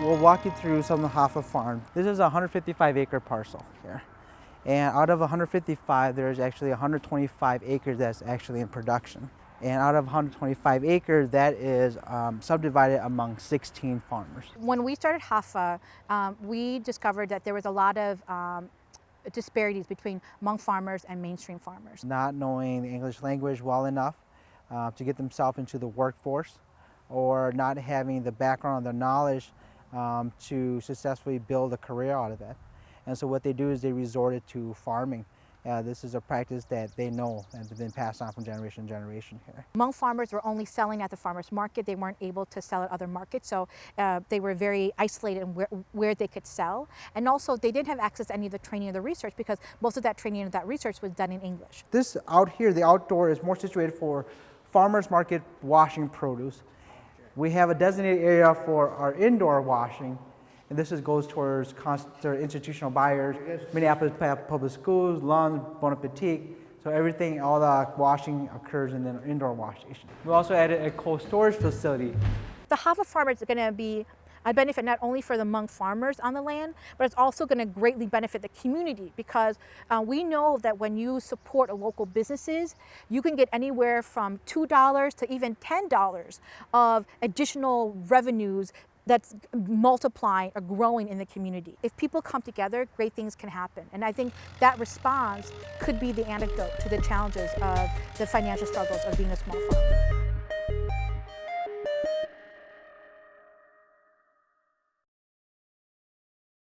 We'll walk you through some of the HAFA farm. This is a 155 acre parcel here. And out of 155, there's actually 125 acres that's actually in production. And out of 125 acres, that is um, subdivided among 16 farmers. When we started HAFA, um, we discovered that there was a lot of um, disparities between Hmong farmers and mainstream farmers. Not knowing the English language well enough uh, to get themselves into the workforce or not having the background or the knowledge um, to successfully build a career out of it. And so what they do is they resorted to farming. Uh, this is a practice that they know and has been passed on from generation to generation here. Hmong farmers were only selling at the farmers market. They weren't able to sell at other markets, so uh, they were very isolated in where, where, they could sell. And also, they didn't have access to any of the training or the research because most of that training and that research was done in English. This out here, the outdoor, is more situated for farmers market washing produce. We have a designated area for our indoor washing, and this is, goes towards institutional buyers, Minneapolis Public Schools, Lund, Bon Appetit. So everything, all the washing occurs in the indoor wash station. We also added a cold storage facility. The HAFA farmers is going to be a benefit not only for the Hmong farmers on the land, but it's also going to greatly benefit the community because uh, we know that when you support local businesses, you can get anywhere from $2 to even $10 of additional revenues that's multiplying or growing in the community. If people come together, great things can happen. And I think that response could be the antidote to the challenges of the financial struggles of being a small farmer.